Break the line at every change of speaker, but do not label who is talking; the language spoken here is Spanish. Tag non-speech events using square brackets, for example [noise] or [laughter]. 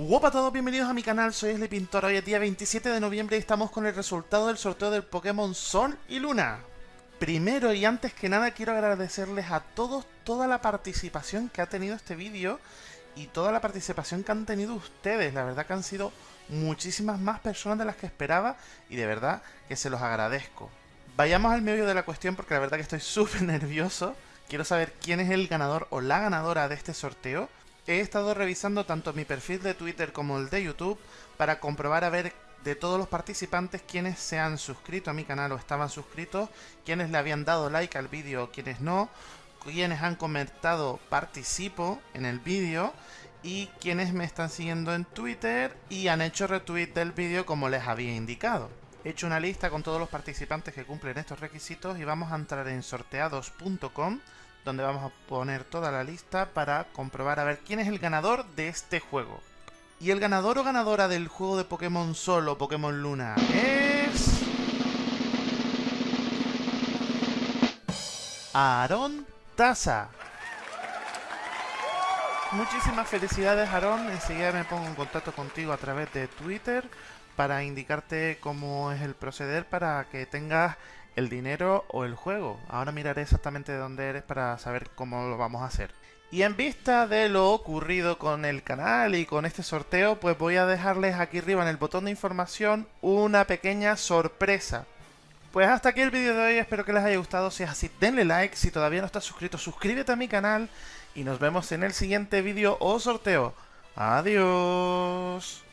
Hola a todos, bienvenidos a mi canal, soy Esle Pintor. Hoy es día 27 de noviembre y estamos con el resultado del sorteo del Pokémon Sol y Luna. Primero y antes que nada quiero agradecerles a todos toda la participación que ha tenido este vídeo y toda la participación que han tenido ustedes. La verdad que han sido muchísimas más personas de las que esperaba y de verdad que se los agradezco. Vayamos al medio de la cuestión porque la verdad que estoy [laughs] súper nervioso. Quiero saber quién es el ganador o la ganadora de este sorteo he estado revisando tanto mi perfil de Twitter como el de YouTube para comprobar a ver de todos los participantes quienes se han suscrito a mi canal o estaban suscritos, quienes le habían dado like al vídeo o quienes no, quienes han comentado participo en el vídeo y quienes me están siguiendo en Twitter y han hecho retweet del vídeo como les había indicado. He hecho una lista con todos los participantes que cumplen estos requisitos y vamos a entrar en sorteados.com donde vamos a poner toda la lista para comprobar a ver quién es el ganador de este juego. Y el ganador o ganadora del juego de Pokémon Sol o Pokémon Luna es... Aaron Taza. Muchísimas felicidades Aaron, enseguida me pongo en contacto contigo a través de Twitter para indicarte cómo es el proceder para que tengas el dinero o el juego. Ahora miraré exactamente de dónde eres para saber cómo lo vamos a hacer. Y en vista de lo ocurrido con el canal y con este sorteo, pues voy a dejarles aquí arriba en el botón de información una pequeña sorpresa. Pues hasta aquí el vídeo de hoy, espero que les haya gustado, si es así denle like, si todavía no estás suscrito suscríbete a mi canal y nos vemos en el siguiente vídeo o sorteo. Adiós.